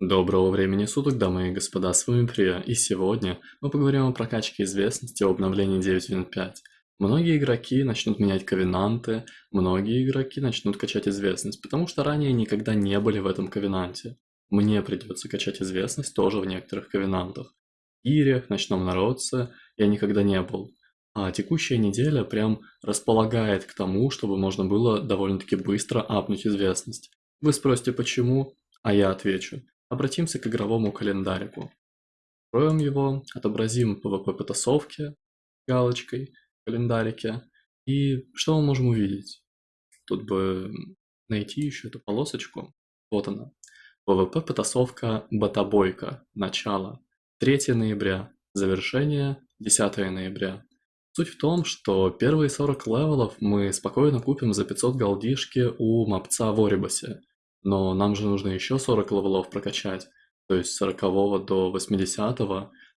Доброго времени суток, дамы и господа, с вами Прия, и сегодня мы поговорим о прокачке известности в обновлении 9.1.5. Многие игроки начнут менять ковенанты, многие игроки начнут качать известность, потому что ранее никогда не были в этом ковенанте. Мне придется качать известность тоже в некоторых ковенантах. Ириях, Ночном Народце я никогда не был. А текущая неделя прям располагает к тому, чтобы можно было довольно-таки быстро апнуть известность. Вы спросите почему, а я отвечу. Обратимся к игровому календарику. Откроем его, отобразим PvP потасовки галочкой в календарике. И что мы можем увидеть? Тут бы найти еще эту полосочку. Вот она. PvP потасовка Ботобойка. Начало. 3 ноября. Завершение 10 ноября. Суть в том, что первые 40 левелов мы спокойно купим за 500 голдишки у мапца в Орибосе. Но нам же нужно еще 40 левелов прокачать, то есть с 40 до 80.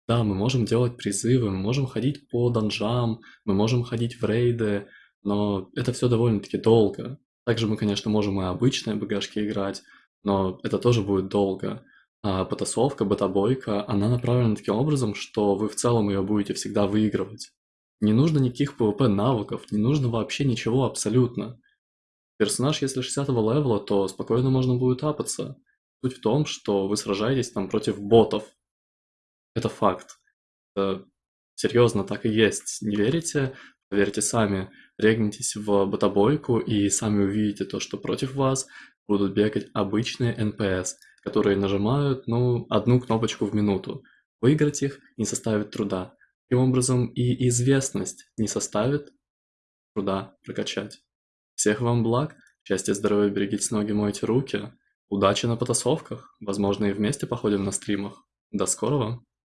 Да, мы можем делать призывы, мы можем ходить по данжам, мы можем ходить в рейды, но это все довольно-таки долго. Также мы, конечно, можем и обычные БГшки играть, но это тоже будет долго. А потасовка, ботобойка, она направлена таким образом, что вы в целом ее будете всегда выигрывать. Не нужно никаких PvP навыков, не нужно вообще ничего абсолютно. Персонаж, если 60 левела, то спокойно можно будет апаться. Суть в том, что вы сражаетесь там против ботов. Это факт. Это серьезно так и есть. Не верите? Поверьте сами. Регнитесь в ботобойку и сами увидите то, что против вас будут бегать обычные НПС, которые нажимают, ну, одну кнопочку в минуту. Выиграть их не составит труда. Таким образом и известность не составит труда прокачать. Всех вам благ, счастья, здоровья, берегите ноги, мойте руки. Удачи на потасовках, возможно и вместе походим на стримах. До скорого!